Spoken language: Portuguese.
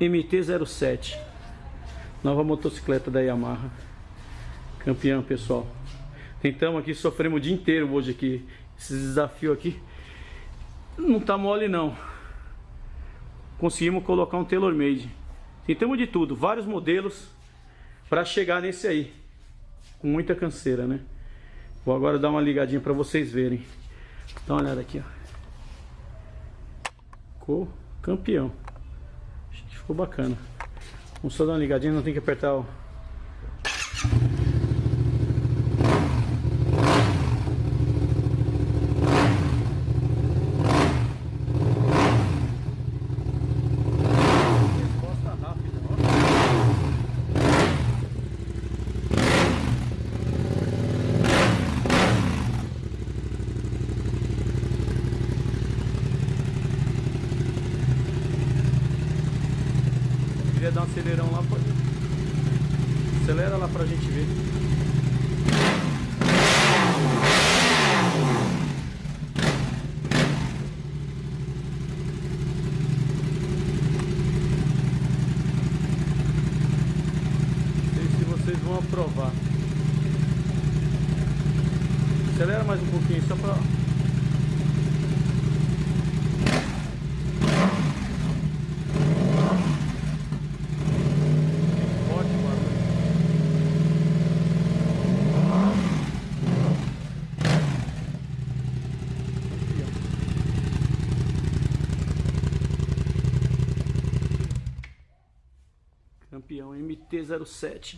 MT-07 Nova motocicleta da Yamaha. Campeão, pessoal. Tentamos aqui, sofremos o dia inteiro hoje aqui. Esse desafio aqui Não tá mole não. Conseguimos colocar um tailor made. Tentamos de tudo, vários modelos Pra chegar nesse aí. Com muita canseira, né? Vou agora dar uma ligadinha pra vocês verem. Dá uma olhada aqui, ó. Ficou campeão Ficou bacana. Vamos só dar uma ligadinha, não tem que apertar o... quiser dar um acelerão lá, pode. Acelera lá pra gente ver. Não sei se vocês vão aprovar. Acelera mais um pouquinho só pra Campeão MT-07